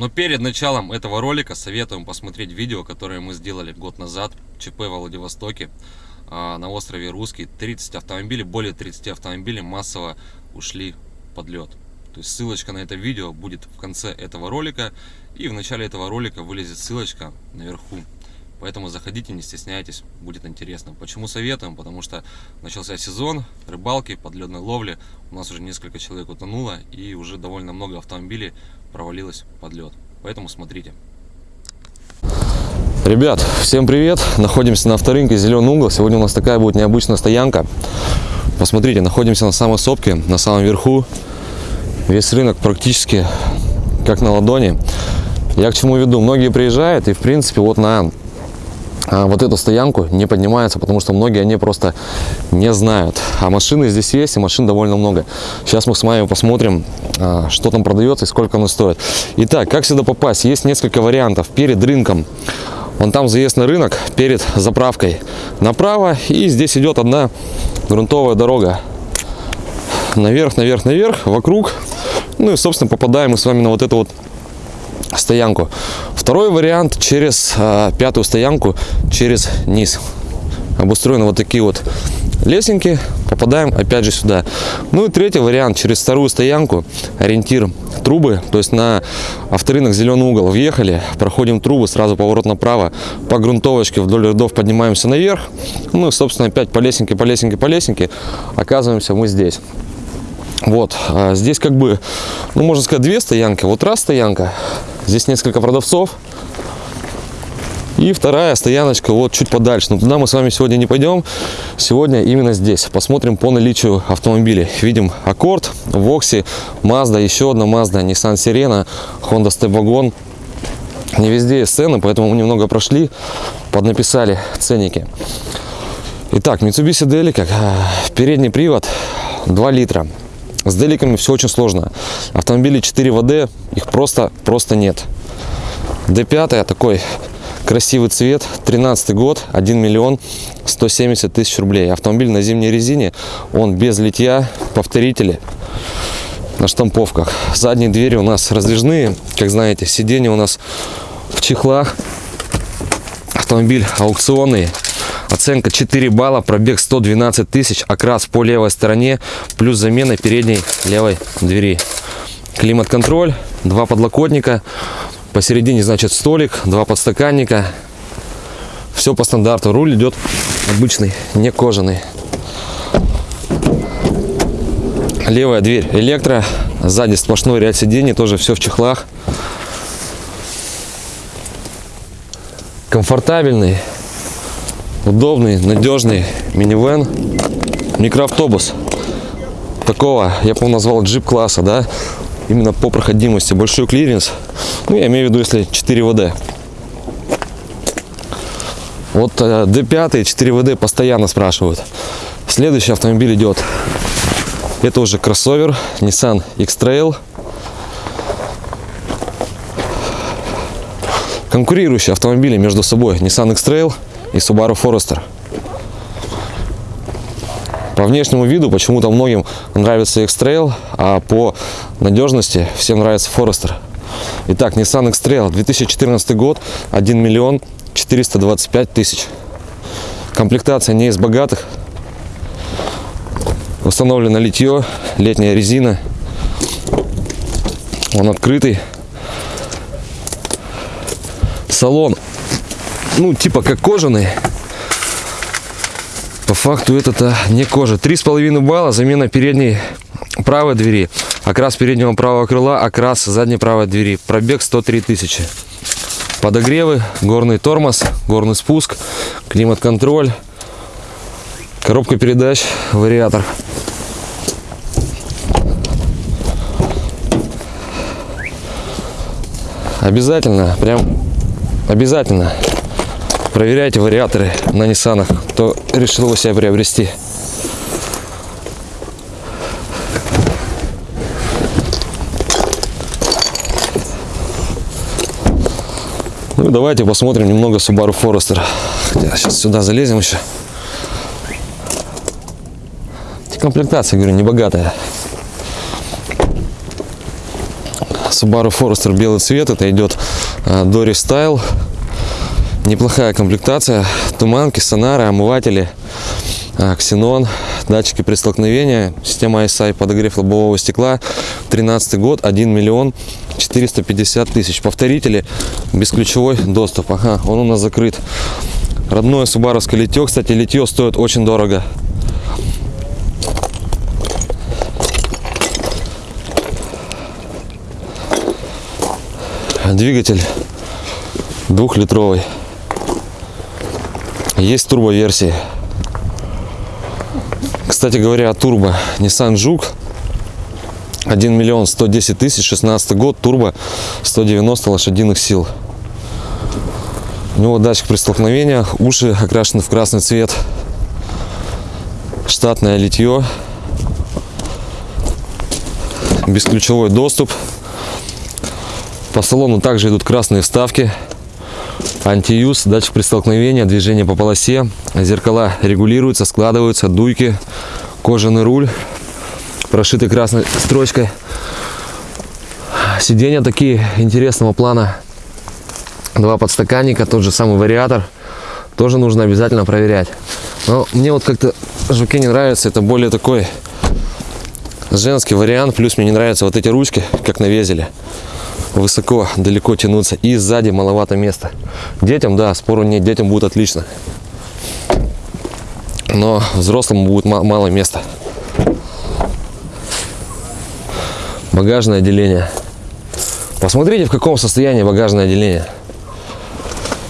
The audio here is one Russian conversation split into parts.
Но перед началом этого ролика советуем посмотреть видео, которое мы сделали год назад, ЧП в Владивостоке, а, на острове Русский. 30 автомобилей, более 30 автомобилей массово ушли под лед. То есть ссылочка на это видео будет в конце этого ролика. И в начале этого ролика вылезет ссылочка наверху. Поэтому заходите, не стесняйтесь, будет интересно. Почему советуем? Потому что начался сезон рыбалки, подледной ловли. У нас уже несколько человек утонуло и уже довольно много автомобилей провалилась под лед. Поэтому смотрите. Ребят, всем привет! Находимся на авторынке Зеленый угол. Сегодня у нас такая будет необычная стоянка. Посмотрите, находимся на самой сопке, на самом верху. Весь рынок практически как на ладони. Я к чему веду? Многие приезжают и, в принципе, вот на вот эту стоянку не поднимаются, потому что многие они просто не знают. А машины здесь есть, и машин довольно много. Сейчас мы с вами посмотрим, а, что там продается и сколько оно стоит. Итак, как сюда попасть? Есть несколько вариантов. Перед рынком, вон там заезд на рынок, перед заправкой направо, и здесь идет одна грунтовая дорога. Наверх, наверх, наверх, вокруг. Ну и, собственно, попадаем мы с вами на вот эту вот стоянку. Второй вариант через э, пятую стоянку, через низ. Обустроены вот такие вот лесенки, попадаем опять же сюда. Ну и третий вариант, через вторую стоянку, ориентир трубы, то есть на авторынок зеленый угол въехали, проходим трубы, сразу поворот направо, по грунтовочке вдоль рядов поднимаемся наверх, ну и собственно опять по лесенке, по лесенке, по лесенке, оказываемся мы здесь. Вот, а здесь как бы, ну можно сказать, две стоянки. Вот раз стоянка, здесь несколько продавцов. И вторая стояночка вот чуть подальше. Но туда мы с вами сегодня не пойдем. Сегодня именно здесь. Посмотрим по наличию автомобилей. Видим Аккорд, Вокси, Mazda, еще одна Mazda, Nissan Sirena, Honda Step Wagon. Не везде есть цены, поэтому мы немного прошли, поднаписали ценники. Итак, Mitsubishi Delica, передний привод 2 литра. С деликами все очень сложно. Автомобили 4 ВД, их просто, просто нет. D5 такой красивый цвет, 13 год, 1 миллион 170 тысяч рублей. Автомобиль на зимней резине, он без литья, повторители на штамповках. Задние двери у нас раздвижные, как знаете, сиденья у нас в чехлах. Автомобиль аукционный, Оценка 4 балла, пробег 112 тысяч, окрас по левой стороне, плюс замена передней левой двери. Климат-контроль, два подлокотника, посередине, значит, столик, два подстаканника. Все по стандарту. Руль идет обычный, не кожаный. Левая дверь электро, сзади сплошной ряд сидений, тоже все в чехлах. Комфортабельный удобный, надежный минивэн, микроавтобус. Такого, я бы назвал джип класса, да, именно по проходимости, большой клиренс. Ну, я имею в виду, если 4WD. Вот D5 4WD постоянно спрашивают. Следующий автомобиль идет. Это уже кроссовер Nissan X-Trail. Конкурирующие автомобили между собой Nissan X-Trail и Subaru Forester. По внешнему виду почему-то многим нравится X-Trail, а по надежности всем нравится Forester. Итак, Nissan X-Trail 2014 год, 1 миллион 425 тысяч. Комплектация не из богатых. Установлено литье, летняя резина. Он открытый. Салон ну, типа как кожаный. По факту это-то не кожа. Три с половиной балла, замена передней правой двери, окрас переднего правого крыла, окрас задней правой двери. Пробег 103 тысячи. Подогревы, горный тормоз, горный спуск, климат-контроль, коробка передач, вариатор. Обязательно, прям обязательно Проверяйте вариаторы на Ниссанах, кто решил его себе приобрести. Ну давайте посмотрим немного Subaru Forester. Сейчас сюда залезем еще. Комплектация, говорю, не богатая. Subaru Forester белый цвет. Это идет а, Dory Style. Неплохая комплектация. Туманки, сонары, омыватели, а, ксенон, датчики при столкновении, система ISI, подогрев лобового стекла. 13 год, 1 миллион 450 тысяч. Повторители, бесключевой доступ. Ага, он у нас закрыт. Родное субаровское литье. Кстати, литье стоит очень дорого. Двигатель двухлитровый. Есть турбо-версии. Кстати говоря, о турбо. Nissan Juke 1 миллион 110 тысяч, 16 год, турбо, 190 лошадиных сил. У него датчик при столкновениях, уши окрашены в красный цвет, штатное литье, бесключевой доступ. По салону также идут красные вставки, антиюз, датчик при столкновении, движение по полосе, зеркала регулируются, складываются, дуйки, кожаный руль, прошитый красной строчкой. Сиденья такие интересного плана. Два подстаканника, тот же самый вариатор. Тоже нужно обязательно проверять. Но мне вот как-то жуки не нравится. Это более такой женский вариант. Плюс мне не нравятся вот эти ручки, как на. Высоко, далеко тянуться. И сзади маловато места. Детям, да, спору нет. Детям будет отлично. Но взрослому будет мало места. багажное отделение. Посмотрите, в каком состоянии багажное отделение.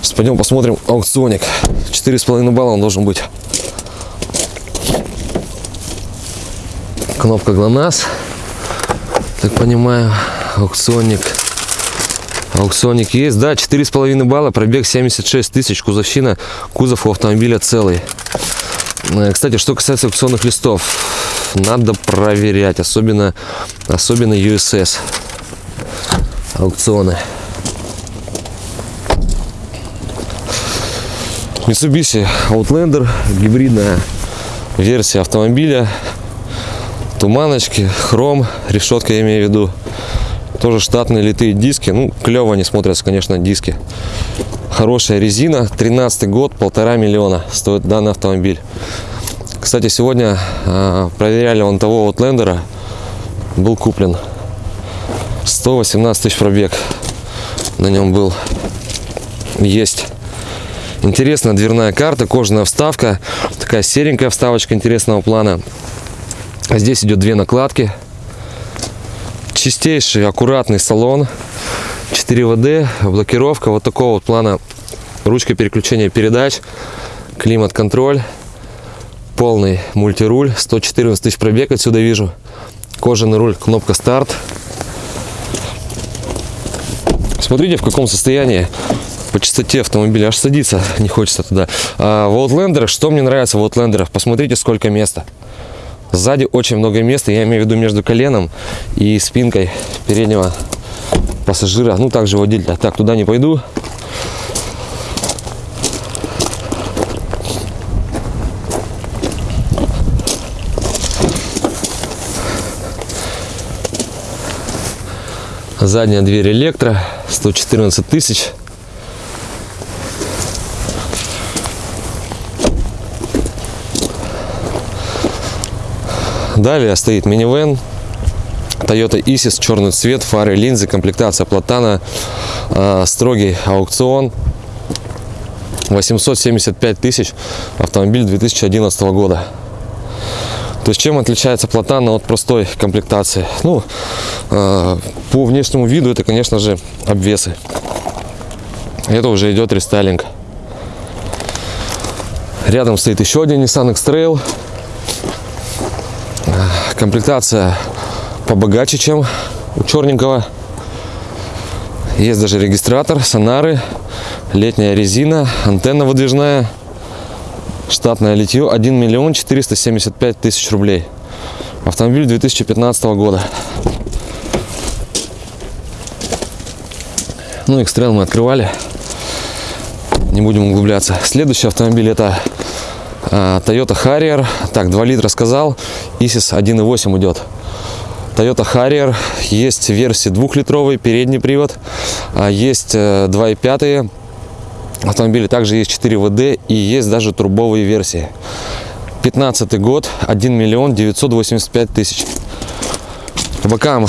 Сейчас пойдем посмотрим аукционик. 4,5 балла он должен быть. Кнопка ГЛОНАСС. Так понимаю, аукционник. Аукционник есть, да, 4,5 балла, пробег 76 тысяч, кузовщина, кузов у автомобиля целый. Э, кстати, что касается аукционных листов, надо проверять, особенно, особенно USS аукционы. Mitsubishi Outlander, гибридная версия автомобиля, туманочки, хром, решетка я имею в виду, тоже штатные литые диски, ну клево они смотрятся, конечно, диски. Хорошая резина, 13 год, полтора миллиона стоит данный автомобиль. Кстати, сегодня э, проверяли вон того Outlander, был куплен. 118 тысяч пробег на нем был. Есть. Интересная дверная карта кожаная вставка. Такая серенькая вставочка интересного плана. Здесь идет две накладки чистейший аккуратный салон. 4 вд блокировка вот такого вот плана. Ручка переключения передач климат контроль полный мультируль. 114 тысяч пробег отсюда вижу. Кожаный руль кнопка старт смотрите в каком состоянии. По частоте автомобиля аж садиться не хочется туда. А в Outlander что мне нравится в Outlander посмотрите сколько места сзади очень много места я имею в виду между коленом и спинкой переднего пассажира. Ну также водителя так туда не пойду. Задняя дверь электро 114 тысяч далее стоит минивэн Toyota Isis, черный цвет, фары, линзы, комплектация платана, э, строгий аукцион, 875 тысяч, автомобиль 2011 года. То есть чем отличается платана от простой комплектации? Ну, э, по внешнему виду это, конечно же, обвесы. Это уже идет рестайлинг. Рядом стоит еще один Nissan X-Trail. Комплектация побогаче, чем у черненького. Есть даже регистратор, сонары, летняя резина, антенна выдвижная штатное литье 1 миллион 475 тысяч рублей. Автомобиль 2015 года. Ну экстрел мы открывали. Не будем углубляться. Следующий автомобиль это а, Toyota Harrier. Так 2 литра сказал Isis 1.8 идет Toyota Harrier. Есть версии двухлитровый, передний привод. а Есть э, 2.5 автомобили. Также есть 4 ВД и есть даже турбовые версии. 15 год, 1 миллион 985 тысяч. По бокам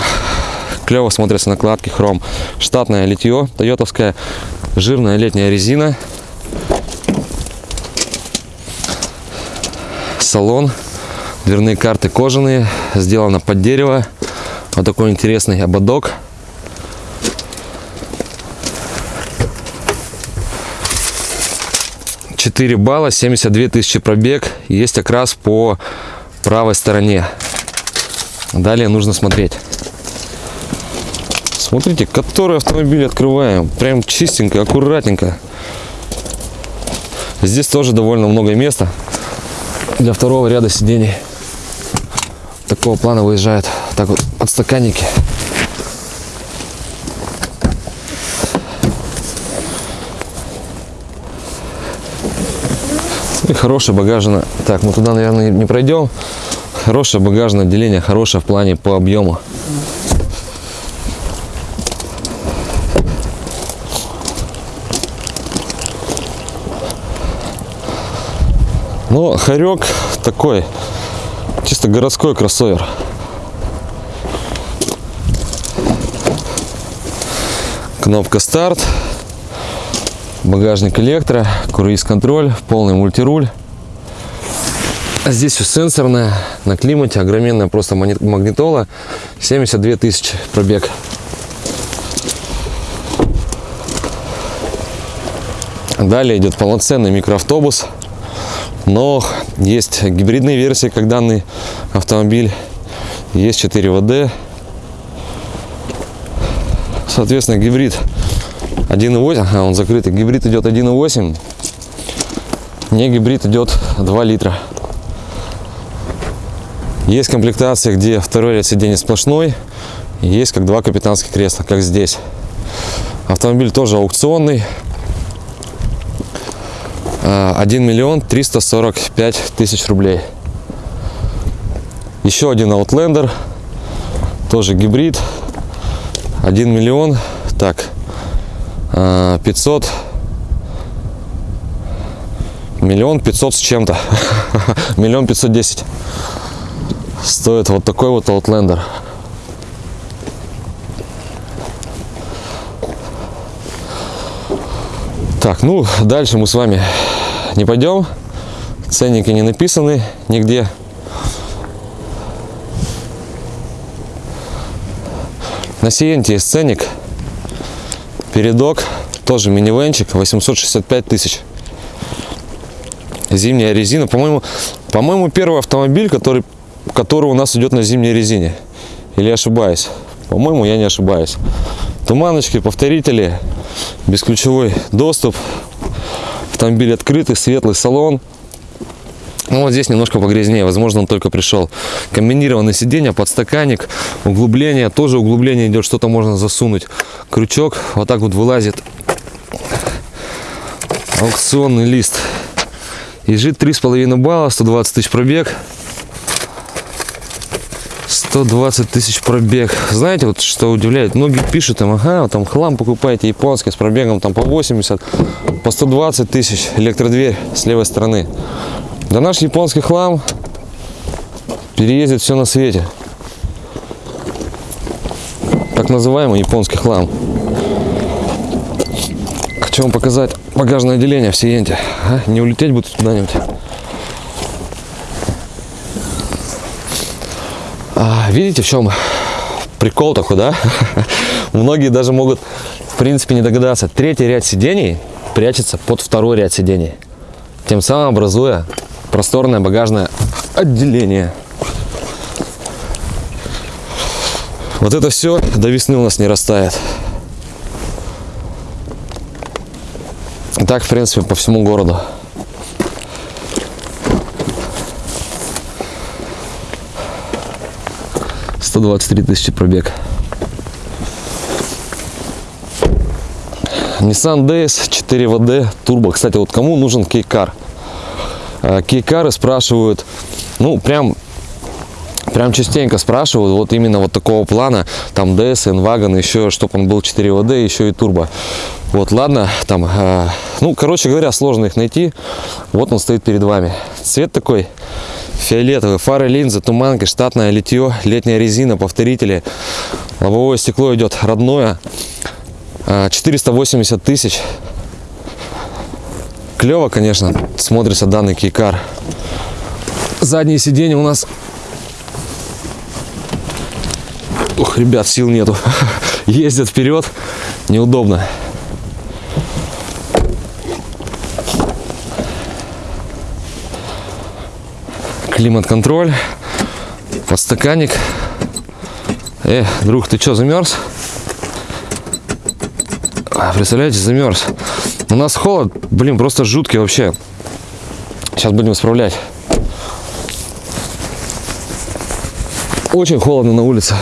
клево смотрятся накладки, хром. Штатное литье, тойотовская, жирная летняя резина. Салон, дверные карты кожаные, сделано под дерево. Вот такой интересный ободок. Четыре балла, 72 тысячи пробег. Есть окрас по правой стороне. Далее нужно смотреть. Смотрите, который автомобиль открываем. Прям чистенько, аккуратненько. Здесь тоже довольно много места для второго ряда сидений. Такого плана выезжают так вот подстаканники. И хорошее багажное. Так, мы туда, наверное, не пройдем. Хорошее багажное отделение, хорошее в плане по объему. Но хорек такой, чисто городской кроссовер. Кнопка старт, багажник электро, круиз-контроль, полный мультируль. А Здесь все сенсорное, на климате, огроменная просто магнитола, 72 тысячи пробег. Далее идет полноценный микроавтобус, но есть гибридные версии, как данный автомобиль, есть 4 ВД, соответственно гибрид 1.8, а он закрытый, гибрид идет 1.8, не гибрид идет 2 литра. Есть комплектация, где второй ряд сидений сплошной, есть как два капитанских кресла, как здесь. Автомобиль тоже аукционный. А, 1 миллион 345 тысяч рублей. Еще один Outlander, тоже гибрид. 1 миллион, так, а, 500, миллион 500 с чем-то, миллион 510 стоит вот такой вот Outlander. Так, ну дальше мы с вами не пойдем. Ценники не написаны нигде. На Сиенте есть ценник. Передок, тоже минивенчик, 865 тысяч. Зимняя резина. По-моему, по-моему, первый автомобиль, который, который у нас идет на зимней резине. Или ошибаюсь? По-моему, я не ошибаюсь. Туманочки, повторители, бесключевой доступ. Автомобиль открытый, светлый салон. Ну, вот здесь немножко погрязнее, возможно, он только пришел. Комбинированное сиденье, подстаканник, углубление, тоже углубление идет, что-то можно засунуть. Крючок вот так вот вылазит. Аукционный лист. Ежит 3,5 балла, 120 тысяч пробег. 120 тысяч пробег. Знаете, вот что удивляет? Многие пишут, там, ага, там хлам покупаете японский с пробегом там по 80, по 120 тысяч, электродверь с левой стороны. Да наш японский хлам переездит все на свете. Так называемый японский хлам. Хочу вам показать багажное отделение в Сиенте. А? Не улететь будет куда-нибудь. Видите, в чем прикол такой, да? Многие даже могут, в принципе, не догадаться. Третий ряд сидений прячется под второй ряд сидений. Тем самым образуя просторное багажное отделение. Вот это все до весны у нас не растает. И так, в принципе, по всему городу. Сто двадцать три тысячи пробег. Nissan DS 4 WD турбо. Кстати, вот кому нужен кейкар? Кейкары спрашивают, ну, прям Прям частенько спрашивают, вот именно вот такого плана, там DS, N-Wagon, еще, чтобы он был 4WD, еще и турбо. Вот, ладно, там, э, ну, короче говоря, сложно их найти. Вот он стоит перед вами. Цвет такой фиолетовый, фары, линзы, туманки, штатное литье, летняя резина, повторители. Лобовое стекло идет родное. Э, 480 тысяч. Клево, конечно, смотрится данный кейкар. Задние сиденья у нас Ух, ребят, сил нету. Ездят вперед. Неудобно. Климат-контроль. Подстаканник. Э, друг, ты что, замерз? А, Представляете, замерз. У нас холод, блин, просто жуткий вообще. Сейчас будем исправлять. Очень холодно на улице.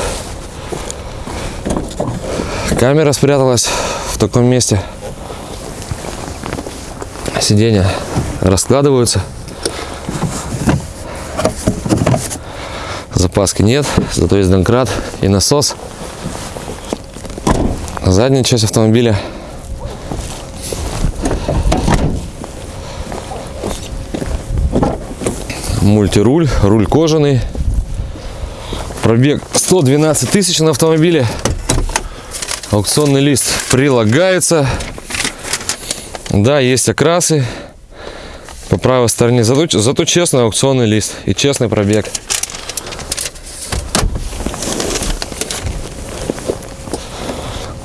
Камера спряталась в таком месте. Сиденья раскладываются. Запаски нет, зато есть домкрат и насос. Задняя часть автомобиля. Мультируль, руль кожаный. Пробег 112 тысяч на автомобиле. Аукционный лист прилагается. Да, есть окрасы по правой стороне. Зато, зато честный аукционный лист и честный пробег.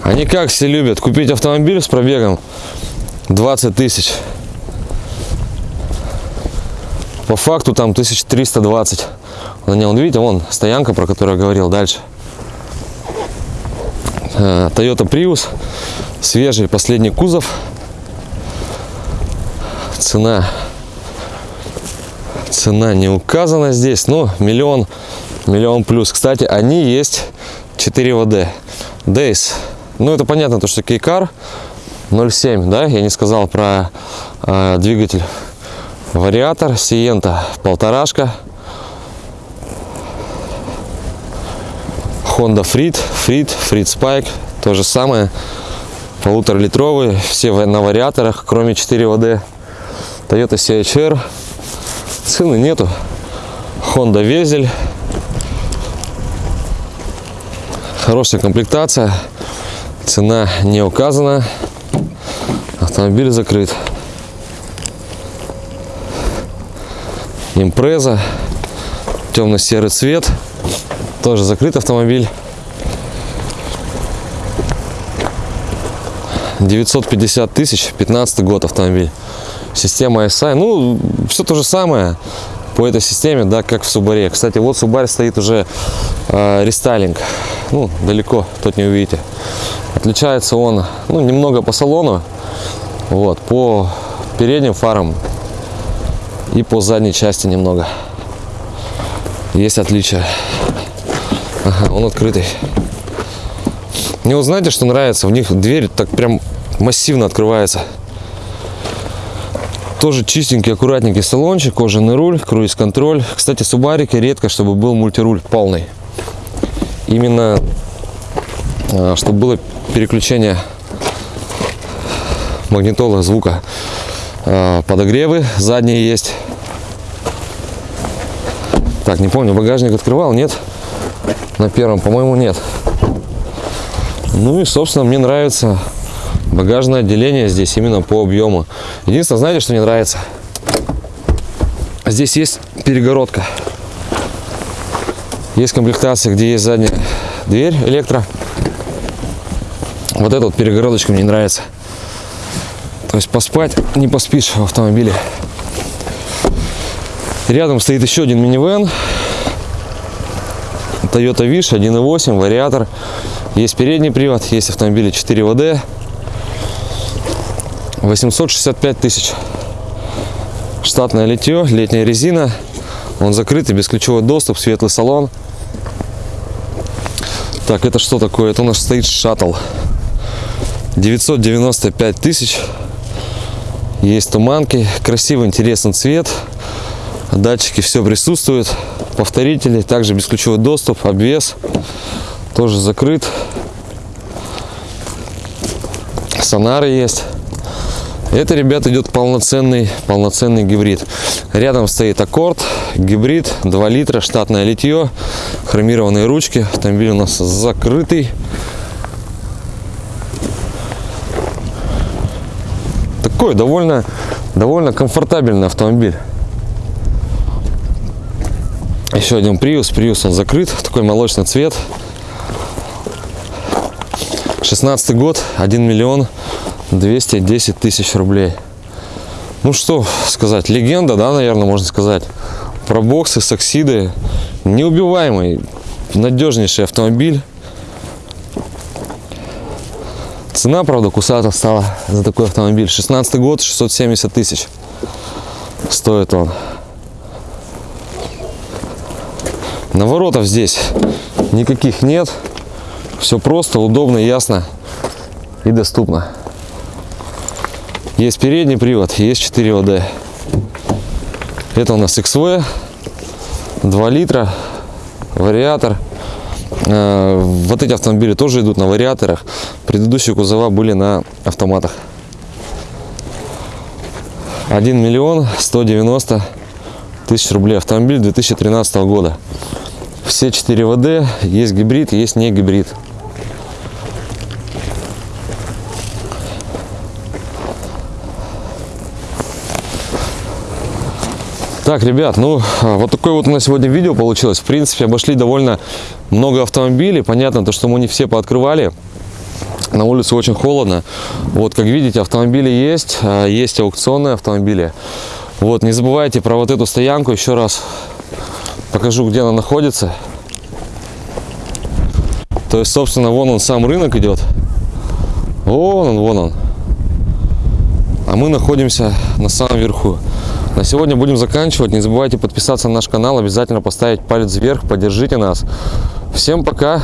Они как все любят купить автомобиль с пробегом 20 тысяч. По факту там 1320 на нем. Видите, вон стоянка, про которую я говорил дальше. Э, Toyota Prius, свежий последний кузов. Цена, цена не указана здесь, но миллион, миллион плюс. Кстати, они есть 4 ВД. Days. Ну, это понятно, то, что Кейкар 0.7, да, я не сказал про э, двигатель. Вариатор, Сиента, полторашка. Honda Freed, Freed, Freed Spike, то же самое. Полуторалитровые, все на вариаторах, кроме 4 ВД. Toyota CHR, цены нету. Honda Везель. Хорошая комплектация. Цена не указана. Автомобиль закрыт. Импреза. Темно-серый цвет. Тоже закрыт автомобиль. 950 тысяч, 15 год автомобиль. Система SI, ну, все то же самое по этой системе, да, как в Субаре. Кстати, вот Субарь стоит уже э, рестайлинг. Ну, далеко, тут не увидите. Отличается он, ну, немного по салону, вот, по передним фарам и по задней части немного. Есть отличия. Ага, он открытый. Мне вот знаете, что нравится? В них дверь так прям массивно открывается. Тоже чистенький, аккуратненький салончик, кожаный руль, круиз-контроль. Кстати, субарики редко, чтобы был мультируль полный. Именно, чтобы было переключение магнитола звука. А, Подогревы задние есть. Так, не помню, багажник открывал, нет? На первом, по-моему, нет. Ну и, собственно, мне нравится багажное отделение здесь именно по объему. Единственное, знаете, что не нравится? Здесь есть перегородка. Есть комплектация, где есть задняя дверь электро. Вот эта вот перегородочка мне не нравится. То есть поспать не поспишь в автомобиле. Рядом стоит еще один минивэн. Toyota Wish 1.8, вариатор. Есть передний привод, есть автомобили 4 ВД. 865 тысяч. Штатное литье, летняя резина. Он закрытый, бесключевой доступ, светлый салон. Так, это что такое? Это у нас стоит шаттл. 995 тысяч. Есть туманки. Красивый, интересный цвет. Датчики все присутствуют. Повторители, также бесключевой доступ, обвес тоже закрыт. Сонары есть. Это, ребят, идет полноценный, полноценный гибрид. Рядом стоит аккорд, гибрид, 2 литра, штатное литье, хромированные ручки. Автомобиль у нас закрытый. Такой довольно, довольно комфортабельный автомобиль. Еще один Prius. Prius он закрыт. Такой молочный цвет. 16 год, 1 миллион 210 тысяч рублей. Ну что сказать, легенда, да, наверное, можно сказать. Про боксы, саксиды. Неубиваемый, надежнейший автомобиль. Цена, правда, кусата стала за такой автомобиль. 16 год, 670 тысяч стоит он. Наворотов здесь никаких нет. Все просто, удобно, ясно и доступно. Есть передний привод, есть 4 ВД. Это у нас XV, 2 литра, вариатор. Э, Вот эти автомобили тоже идут на вариаторах. Предыдущие кузова были на автоматах. 1 миллион 190 тысяч рублей. Автомобиль 2013 года. Все 4 ВД, есть гибрид, есть не гибрид. Так, ребят, ну а, вот такое вот у нас сегодня видео получилось. В принципе, обошли довольно много автомобилей. Понятно, то, что мы не все пооткрывали. На улице очень холодно. Вот, как видите, автомобили есть. а, Есть аукционные автомобили. Вот, не забывайте про вот эту стоянку. Еще раз покажу, где она находится. То есть, собственно, вон он сам рынок идет. Вон он, вон он. А мы находимся на самом верху. На сегодня будем заканчивать. Не забывайте подписаться на наш канал, обязательно поставить палец вверх, поддержите нас. Всем пока.